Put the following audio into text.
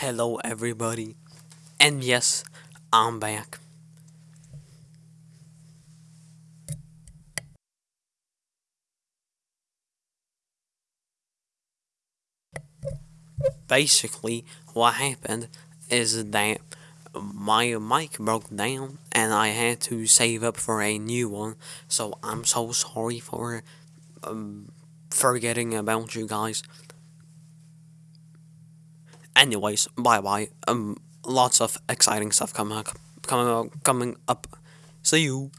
Hello everybody. And yes, I'm back. Basically, what happened is that my mic broke down and I had to save up for a new one. So I'm so sorry for um, forgetting about you guys. Anyways, bye bye. Um, lots of exciting stuff coming up, coming up, coming up. See you.